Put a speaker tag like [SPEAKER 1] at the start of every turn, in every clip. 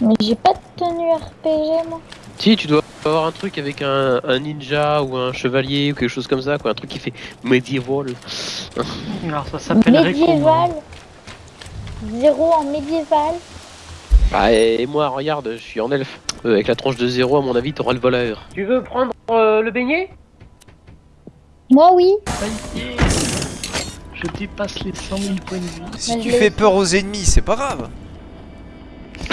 [SPEAKER 1] Mais j'ai pas de tenue RPG moi.
[SPEAKER 2] Si, tu dois avoir un truc avec un, un ninja ou un chevalier ou quelque chose comme ça, quoi. Un truc qui fait médiéval.
[SPEAKER 3] Alors ça s'appellerait
[SPEAKER 1] Médiéval. Zéro en médiéval.
[SPEAKER 2] Ah, et moi, regarde, je suis en elfe. Euh, avec la tranche de zéro, à mon avis, t'auras le voleur. Tu veux prendre euh, le beignet?
[SPEAKER 1] Moi oui.
[SPEAKER 3] Je dépasse les 100 000 points de vie.
[SPEAKER 4] Si tu fais peur aux ennemis, c'est pas grave.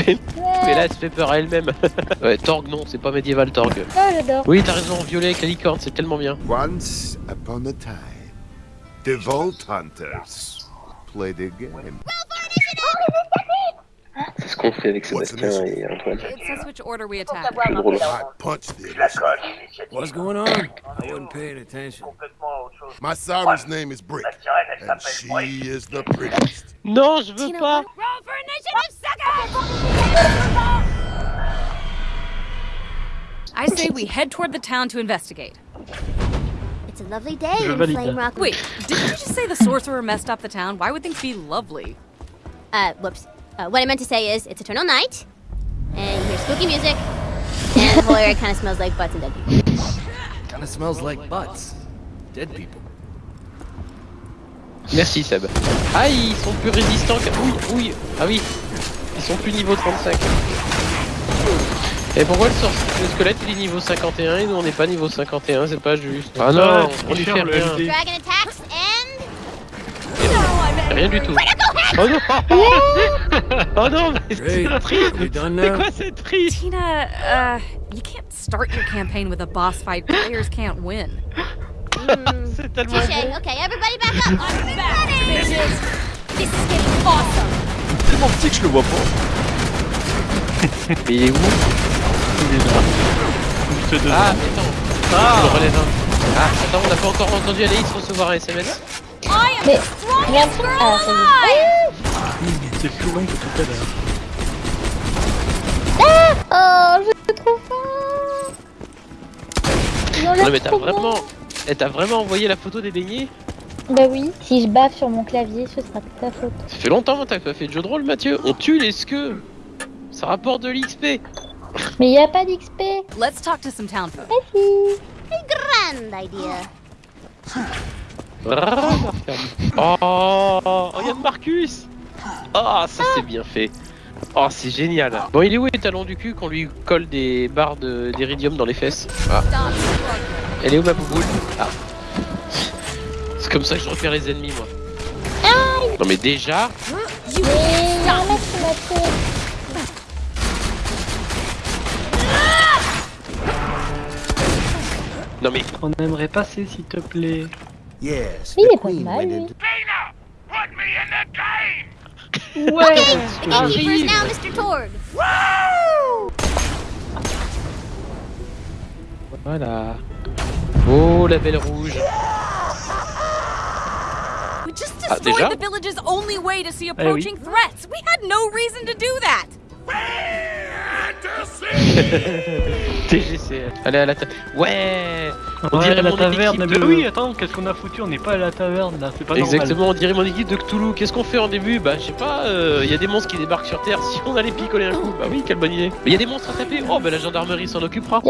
[SPEAKER 2] Mais là, elle se fait peur à elle-même. ouais, Torg, non, c'est pas médiéval, Torg.
[SPEAKER 1] Ah, j'adore.
[SPEAKER 2] Oui, t'as raison, violet avec la licorne, c'est tellement bien.
[SPEAKER 5] Once upon a time, the Vault Hunters played a game.
[SPEAKER 2] C'est ce qu'on fait avec
[SPEAKER 5] Sébastien
[SPEAKER 2] et Antoine.
[SPEAKER 6] It says which order we attack.
[SPEAKER 5] I punched the innocent.
[SPEAKER 7] What's going on? I wasn't paying attention.
[SPEAKER 5] My siren's name is Brick, and she is the prettiest.
[SPEAKER 2] Non, je veux pas
[SPEAKER 6] I say we head toward the town to investigate.
[SPEAKER 8] It's a lovely day
[SPEAKER 3] Je
[SPEAKER 8] in. Flame Rock.
[SPEAKER 6] Wait, didn't you just say the sorcerer messed up the town? Why would things be lovely?
[SPEAKER 8] Uh, whoops. Uh, what I meant to say is, it's eternal night, and you hear spooky music, and the whole area kind of smells like butts and dead people.
[SPEAKER 7] Kinda smells like butts. Dead people.
[SPEAKER 2] Merci Seb. Ah, ils sont plus résistants que... Oui, oui, ah oui. Ils sont plus niveau 35. Et pourquoi le, le squelette il est niveau 51 et nous on n'est pas niveau 51, c'est pas juste. Ah non, on lui fait rien. Rien du tout. Oh non Oh non, mais c'est triste C'est quoi cette triste?
[SPEAKER 6] Tina, uh, you can't start your campaign with a boss fight. Players can't win.
[SPEAKER 2] C'est tellement bon.
[SPEAKER 8] Okay, everybody back up.
[SPEAKER 6] I'm back, bitches! This is getting awesome!
[SPEAKER 4] Tellement petit que je le vois pas.
[SPEAKER 2] Mais il est où?
[SPEAKER 3] Il est là. Je te donne.
[SPEAKER 2] Ah, mais attends.
[SPEAKER 3] Ah.
[SPEAKER 2] Je le relève un. Ah, attends, on n'a pas encore entendu Anaïs recevoir un SMS.
[SPEAKER 6] I am
[SPEAKER 1] Mais ah, ça y est.
[SPEAKER 6] alive!
[SPEAKER 3] C'est plus long que tout à l'heure.
[SPEAKER 1] Oh, j'ai trop faim. Il en
[SPEAKER 2] Non
[SPEAKER 1] a
[SPEAKER 2] mais t'as vraiment...
[SPEAKER 1] bon.
[SPEAKER 2] Eh, t'as vraiment envoyé la photo des beignets?
[SPEAKER 1] Bah oui. Si je bave sur mon clavier, ce sera de ta faute.
[SPEAKER 2] Ça fait longtemps que t'as pas fait de jeu de rôle Mathieu. On tue les skeux. Ça rapporte de l'XP.
[SPEAKER 1] Mais y a pas d'XP.
[SPEAKER 6] Let's talk to some town folk.
[SPEAKER 1] Merci.
[SPEAKER 8] Grand idea.
[SPEAKER 2] Oh, regarde Marcus Oh, ça c'est bien fait. Oh, c'est génial. Bon, il est où les talons du cul qu'on lui colle des barres de- d'iridium dans les fesses? Ah, elle est où ma bouboule? Ah. C'est comme ça que je repère les ennemis, moi. Non mais déjà,
[SPEAKER 6] You
[SPEAKER 1] Mais y a un mec qui m'a tué.
[SPEAKER 2] non mais
[SPEAKER 3] On aimerait passer s'il te plaît.
[SPEAKER 5] Yes,
[SPEAKER 1] Il
[SPEAKER 5] the
[SPEAKER 1] est pas mal, lui.
[SPEAKER 3] Ouais
[SPEAKER 8] Keepers now, Mr. Torg.
[SPEAKER 2] voilà. Oh la belle rouge. Ah,
[SPEAKER 6] destroyed
[SPEAKER 2] déjà?
[SPEAKER 6] the village's only way to see approaching threats. We had no reason to do that.
[SPEAKER 2] TGC. Allez à la ta... Ouais On
[SPEAKER 3] Ouais,
[SPEAKER 2] dirait
[SPEAKER 3] la
[SPEAKER 2] mon
[SPEAKER 3] taverne.
[SPEAKER 2] équipe
[SPEAKER 3] Mais
[SPEAKER 2] de-
[SPEAKER 3] oui, attends, qu'est-ce qu'on a foutu? On n'est pas à la taverne là, c'est pas normal.
[SPEAKER 2] Exactement, on dirait mon équipe de Cthulhu. Qu'est-ce qu'on fait en début? Bah, je sais pas, il y a des monstres qui débarquent sur Terre. Si on allait picoler un coup, bah oui, quelle bonne idée. Il y a des monstres à taper? Oh, bah la gendarmerie s'en occupera.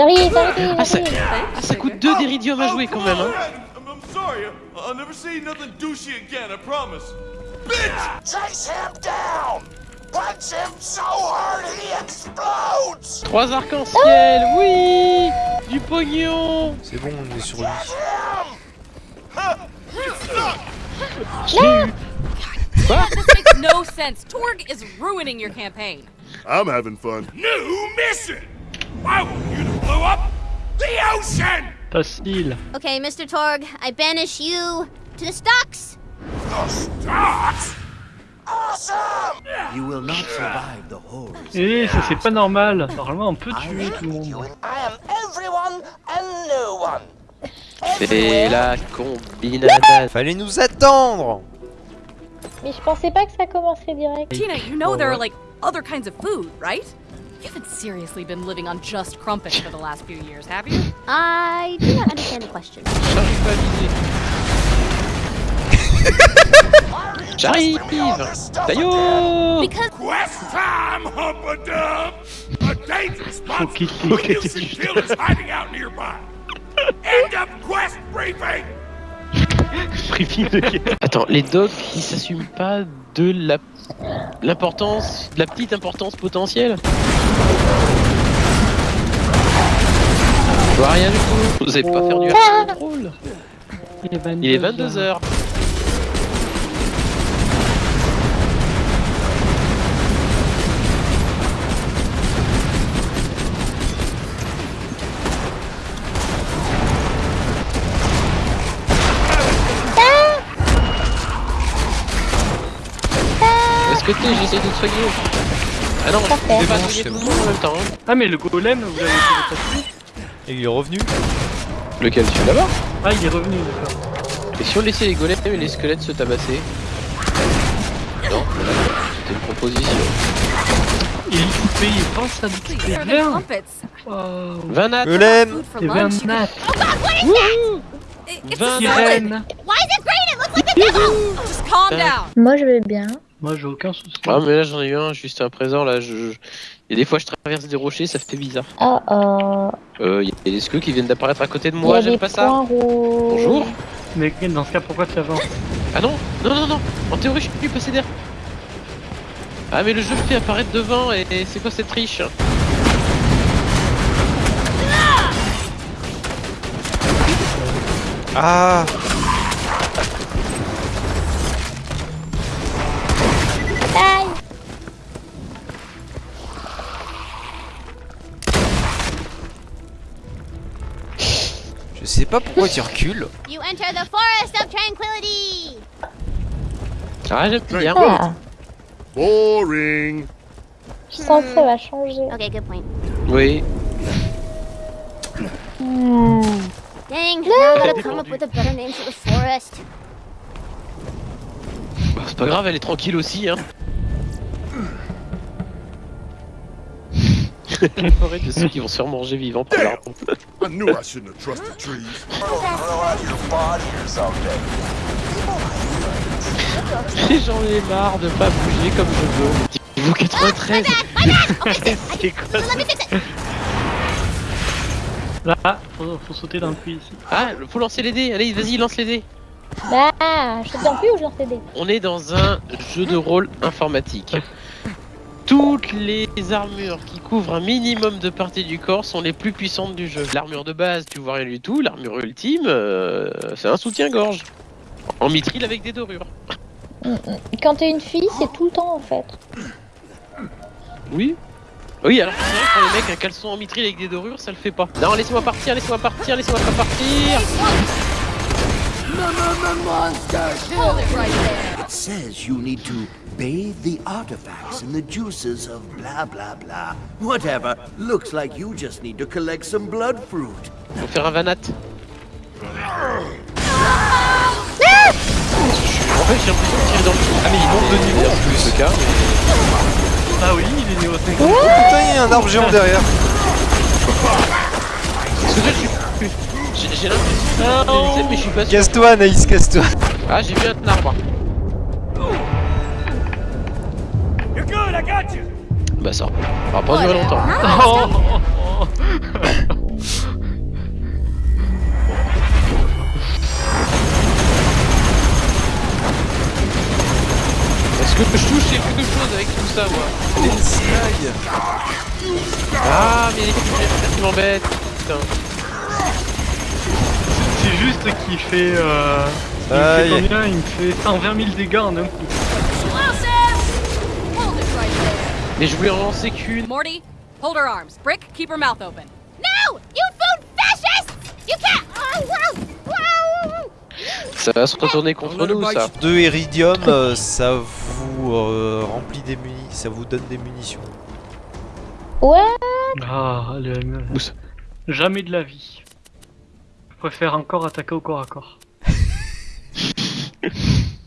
[SPEAKER 2] Ah, ça, ah, ça coûte 2 d'iridium à jouer quand même. Hein.
[SPEAKER 9] I'm, I'm sorry. I'll never say nothing douchey again, I promise. Bitch!
[SPEAKER 10] Chase him down! Punch him so hard he explodes!
[SPEAKER 2] Trois arcs-en-ciel, oui Du pognon
[SPEAKER 4] C'est bon, on est sur lui.
[SPEAKER 6] This makes no sense. Torg is ruining your campaign.
[SPEAKER 5] I'm having fun.
[SPEAKER 9] New mission! I want you to blow up the ocean!
[SPEAKER 3] Facile.
[SPEAKER 8] Okay, Mr. Torg, I banish you to the stocks.
[SPEAKER 10] The stocks? Awesome!
[SPEAKER 7] You will not survive the horrors.
[SPEAKER 3] Eh, ça c'est pas normal. Normalement, on peut tuer tout le monde.
[SPEAKER 10] I am everyone and no one.
[SPEAKER 2] C'est la combinade.
[SPEAKER 4] Fallait nous attendre
[SPEAKER 1] Mais je pensais pas que ça commencerait direct.
[SPEAKER 6] Tina, you know there are like other kinds of food, right? You haven't seriously been living on just crumpets for the last few years, have you?
[SPEAKER 8] I do not understand the question.
[SPEAKER 2] J'arrive pas à viser. J'arrive Taillot
[SPEAKER 6] Because
[SPEAKER 10] Quest time, Humpadub! A danger spot
[SPEAKER 3] Faut qu'il
[SPEAKER 10] for
[SPEAKER 3] qu'il-
[SPEAKER 10] Hilson Kill is hiding out nearby. End of quest briefing!
[SPEAKER 3] Briefing de guerre.
[SPEAKER 2] Attends, les dogs, ils s'assument pas de la l'importance, la petite importance potentielle Je vois rien du tout. Vous allez pas faire du contrôle Il est 22h. Que t'es J'essaie de te soigner. Ah non, je vais pas soigner tout le monde en même temps. hein.
[SPEAKER 3] Ah mais le golem, vous l'avez fait passer
[SPEAKER 4] Et il est revenu
[SPEAKER 2] Lequel Celui là-bas?
[SPEAKER 3] Ah il est revenu, d'accord.
[SPEAKER 2] Et si on laissait les golems et les squelettes se tabasser? Non, c'était une proposition.
[SPEAKER 3] Il coupé, il pense à
[SPEAKER 6] trumpets.
[SPEAKER 3] Wow.
[SPEAKER 2] Vanat
[SPEAKER 4] Golem
[SPEAKER 6] Food for
[SPEAKER 3] C'est
[SPEAKER 6] lunch. you
[SPEAKER 3] Vernat,
[SPEAKER 6] It- It's a
[SPEAKER 2] Vanat
[SPEAKER 3] Sirène.
[SPEAKER 8] Why is it green? It looks like the devil!
[SPEAKER 6] Just calm
[SPEAKER 2] Euh.
[SPEAKER 6] down.
[SPEAKER 1] Moi, je vais bien.
[SPEAKER 3] Moi j'ai aucun souci.
[SPEAKER 2] Ah mais là j'en ai eu un juste à présent là je... Et des fois je traverse des rochers ça fait bizarre.
[SPEAKER 1] Oh oh.
[SPEAKER 2] Euh y a des squeux qui viennent d'apparaître à côté de
[SPEAKER 1] Il
[SPEAKER 2] moi, j'aime pas ça.
[SPEAKER 1] rouges.
[SPEAKER 2] Bonjour
[SPEAKER 3] Mais dans ce cas, pourquoi tu avances
[SPEAKER 2] Ah non Non non non En théorie je suis passé derrière. Ah mais le jeu me fait apparaître devant et, et c'est quoi cette triche
[SPEAKER 4] Ah pas pourquoi tu recules.
[SPEAKER 8] You enter the forest of tranquility!
[SPEAKER 2] Ah j'aime bien.
[SPEAKER 1] Ah,
[SPEAKER 5] Boring.
[SPEAKER 1] je sens que ça va changer.
[SPEAKER 8] Okay, good point.
[SPEAKER 2] Oui.
[SPEAKER 8] Dang, now I gotta come up with a better name for the forest.
[SPEAKER 2] Bah, c'est pas grave elle est tranquille aussi hein. La forêt de ceux qui vont se faire manger vivants par l'arbre.
[SPEAKER 5] I knew I shouldn't have trusted trees.
[SPEAKER 10] Grow out your body or something.
[SPEAKER 2] J'en ai marre de pas bouger comme je veux. Niveau 93
[SPEAKER 3] C'est quoi
[SPEAKER 8] it!
[SPEAKER 3] Là, faut, faut sauter dans le puits ici.
[SPEAKER 2] Ah, faut lancer les dés. Allez, vas-y, lance les dés.
[SPEAKER 1] Bah, je te dans plus ou je lance les dés?
[SPEAKER 2] On est dans un jeu de rôle informatique. Toutes les armures qui couvrent un minimum de parties du corps sont les plus puissantes du jeu. L'armure de base, tu vois rien du tout. L'armure ultime, euh, c'est un soutien-gorge. En mithril avec des dorures.
[SPEAKER 1] Quand t'es une fille, c'est tout le temps en fait.
[SPEAKER 2] Oui Oui, alors c'est vrai que pour les mecs, un caleçon en mithril avec des dorures, ça le fait pas. Non, laissez-moi partir, laissez-moi partir, laissez-moi pas partir
[SPEAKER 6] it
[SPEAKER 10] says you need to bathe the artifacts in the juices of blah blah blah. Whatever. Looks like you just need to collect some blood fruit.
[SPEAKER 2] Faut faire un vanat. En fait, j'ai l'impression de tirer dans le trou. Ah, mais il monte de niveau en plus, ce cas.
[SPEAKER 3] Ah oui, il est niveau 50.
[SPEAKER 4] Oh putain, il y a un arbre géant derrière.
[SPEAKER 2] Parce que je suis. J'ai j'ai l'impression mais je suis pas sûr.
[SPEAKER 4] Casse-toi, Anaïs, casse-toi.
[SPEAKER 2] Ah, j'ai vu un arbre.
[SPEAKER 10] Good, I got you.
[SPEAKER 2] Bah, ça va pas durer longtemps.
[SPEAKER 3] Oh, oh, oh.
[SPEAKER 2] Est-ce que je touche quelque chose avec tout ça, moi Ah, mais les creepers qui m'embêtent. Putain.
[SPEAKER 3] C'est juste qu'il fait. Euh... Il me fait combien? Il me fait 120 000 dégâts en un coup.
[SPEAKER 6] Explosive! Hold it right there.
[SPEAKER 2] Mais je voulais en lancer qu'une.
[SPEAKER 6] Morty, hold her arms. Brick, keep her mouth open.
[SPEAKER 8] No! You food fascists! You can't! Oh, wow! Wow!
[SPEAKER 2] Ça va se retourner contre nous, ça.
[SPEAKER 4] Deux iridium, euh, ça vous euh, remplit des munis, ça vous donne des munitions.
[SPEAKER 1] Ouais.
[SPEAKER 3] Ah, le...
[SPEAKER 2] Où ça
[SPEAKER 3] Jamais de la vie. Je préfère encore attaquer au corps à corps.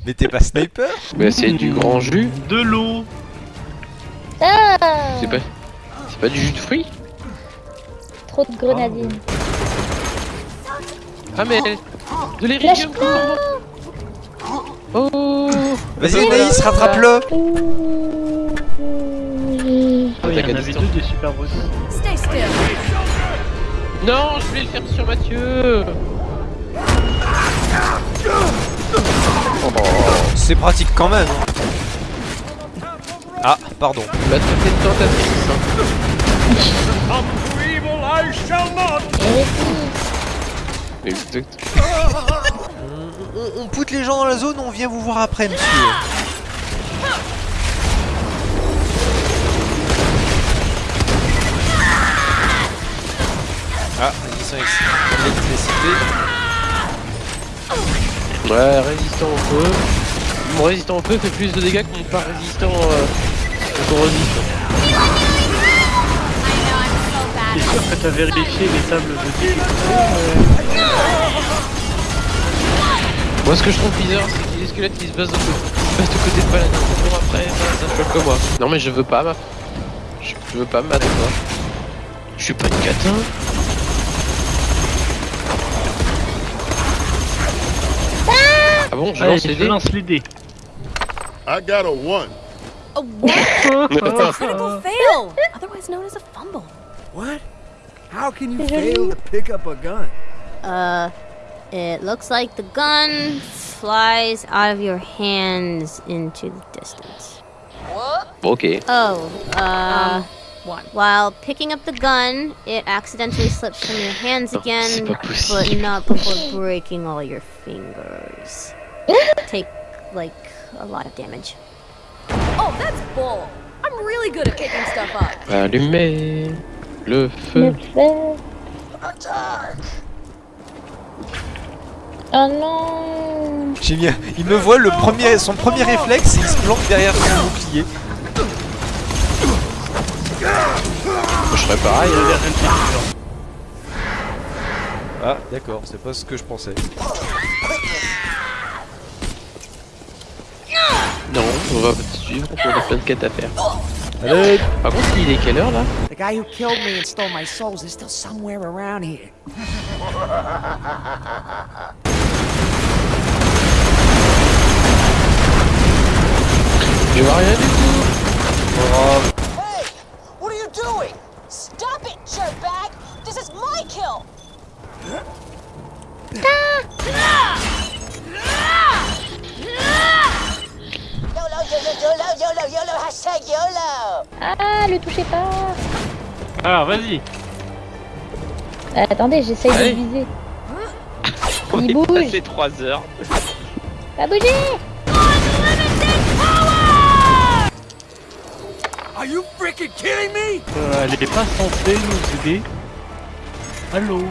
[SPEAKER 4] Mais t'es pas sniper?
[SPEAKER 2] Mais c'est du grand jus.
[SPEAKER 3] De l'eau
[SPEAKER 2] C'est pas. C'est pas du jus de fruits
[SPEAKER 1] Trop de grenadines.
[SPEAKER 2] Ah, mais. De
[SPEAKER 1] Lâche-moi
[SPEAKER 2] Oh
[SPEAKER 4] Vas-y Anaïs, rattrape-le
[SPEAKER 3] Oh, il y en avait deux des super boss.
[SPEAKER 6] Stay still.
[SPEAKER 2] Non, je voulais le faire sur Mathieu
[SPEAKER 4] C'est pratique quand même. Ah, pardon.
[SPEAKER 2] Mathieu, t'es une tentatrice. hein. Exact.
[SPEAKER 4] On, on poutre les gens dans la zone, on vient vous voir après, monsieur. Ah, ex- électricité.
[SPEAKER 2] Ouais, résistant au feu. Mon résistant au feu fait plus de dégâts que mon pas résistant euh, au résistant.
[SPEAKER 3] T'es sûr que t'as vérifié les tables de dés
[SPEAKER 2] Moi, ce que je trouve bizarre, c'est que les squelettes ils se basent de, côté- ils se basent de côté de paladin. Toujours après, ça, ça choque que moi. Non, mais je veux pas, ma. Je, je veux pas me battre, moi. Je suis pas une catin. Ah bon, je
[SPEAKER 3] Allez,
[SPEAKER 2] lance les dés.
[SPEAKER 3] lance les dés.
[SPEAKER 9] I got a one.
[SPEAKER 6] A what? Critical fail, otherwise known as a fumble.
[SPEAKER 7] What? How can you fail to pick up a gun?
[SPEAKER 8] Uh, it looks like the gun flies out of your hands into the distance. What?
[SPEAKER 2] Ok.
[SPEAKER 8] Oh, uh,
[SPEAKER 6] One.
[SPEAKER 8] while picking up the gun, it accidentally slips from your hands
[SPEAKER 2] Oh,
[SPEAKER 8] again, but not before breaking all your fingers. Take, like, a lot of damage.
[SPEAKER 6] Oh, that's bull. I'm really good at picking stuff up.
[SPEAKER 2] Allumez le
[SPEAKER 1] Le
[SPEAKER 2] feu.
[SPEAKER 1] feu. Oh non
[SPEAKER 4] bien. Il me voit, le premier, son premier réflexe, il se planque derrière son bouclier.
[SPEAKER 2] Je ferais pareil.
[SPEAKER 4] Ah, d'accord, c'est pas ce que je pensais.
[SPEAKER 2] Non, on va te suivre, on a plein de quêtes à faire. Allez Par contre, il est quelle heure là
[SPEAKER 11] The guy who killed me and stole my souls is still somewhere around here.
[SPEAKER 2] Je vois rien du tout.
[SPEAKER 3] Alors, vas-y.
[SPEAKER 1] Euh, Attendez, j'essaye de viser.
[SPEAKER 2] On
[SPEAKER 1] Il
[SPEAKER 2] est
[SPEAKER 1] bouge.
[SPEAKER 2] passé 3 heures.
[SPEAKER 1] Pas bouger
[SPEAKER 7] Are you freaking kidding me?
[SPEAKER 3] Euh, elle est pas censée nous aider. Allô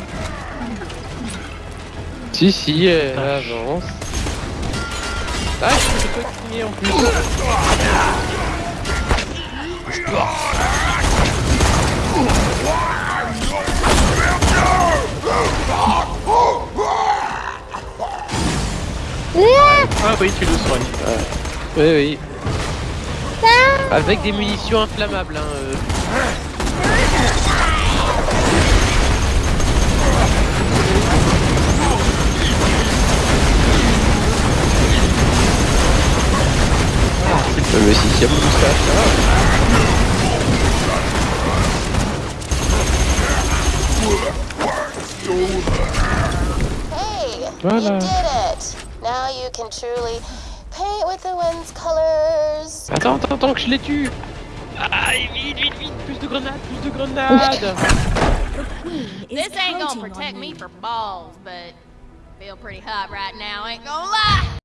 [SPEAKER 2] Si, si, elle avance. Ah, je peux continuer en plus.
[SPEAKER 3] Ah oui, tu le soignes.
[SPEAKER 2] Oui, oui. Avec des munitions inflammables. Hein, euh. Mais si, si, y a moustache, ça va.
[SPEAKER 11] Hey!
[SPEAKER 2] Voilà.
[SPEAKER 11] You did it! Now you can truly paint with the wind's colors.
[SPEAKER 2] Attends, attends, attends que je les tue. Ah, vite, vite, vite, plus de grenades, plus de grenades.
[SPEAKER 6] This ain't gonna protect me for balls, but feel pretty hot right now, ain't gonna lie.